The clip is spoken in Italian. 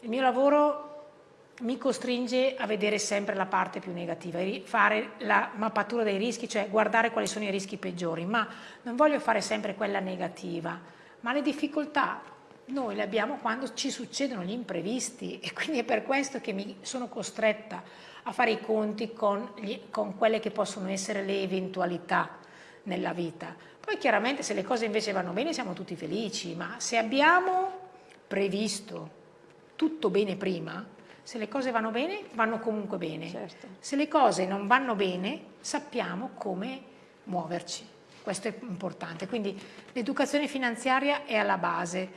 Il mio lavoro mi costringe a vedere sempre la parte più negativa, fare la mappatura dei rischi, cioè guardare quali sono i rischi peggiori, ma non voglio fare sempre quella negativa, ma le difficoltà noi le abbiamo quando ci succedono gli imprevisti e quindi è per questo che mi sono costretta a fare i conti con, gli, con quelle che possono essere le eventualità nella vita. Poi chiaramente se le cose invece vanno bene siamo tutti felici, ma se abbiamo previsto tutto bene prima, se le cose vanno bene, vanno comunque bene. Certo. Se le cose non vanno bene, sappiamo come muoverci. Questo è importante. Quindi l'educazione finanziaria è alla base.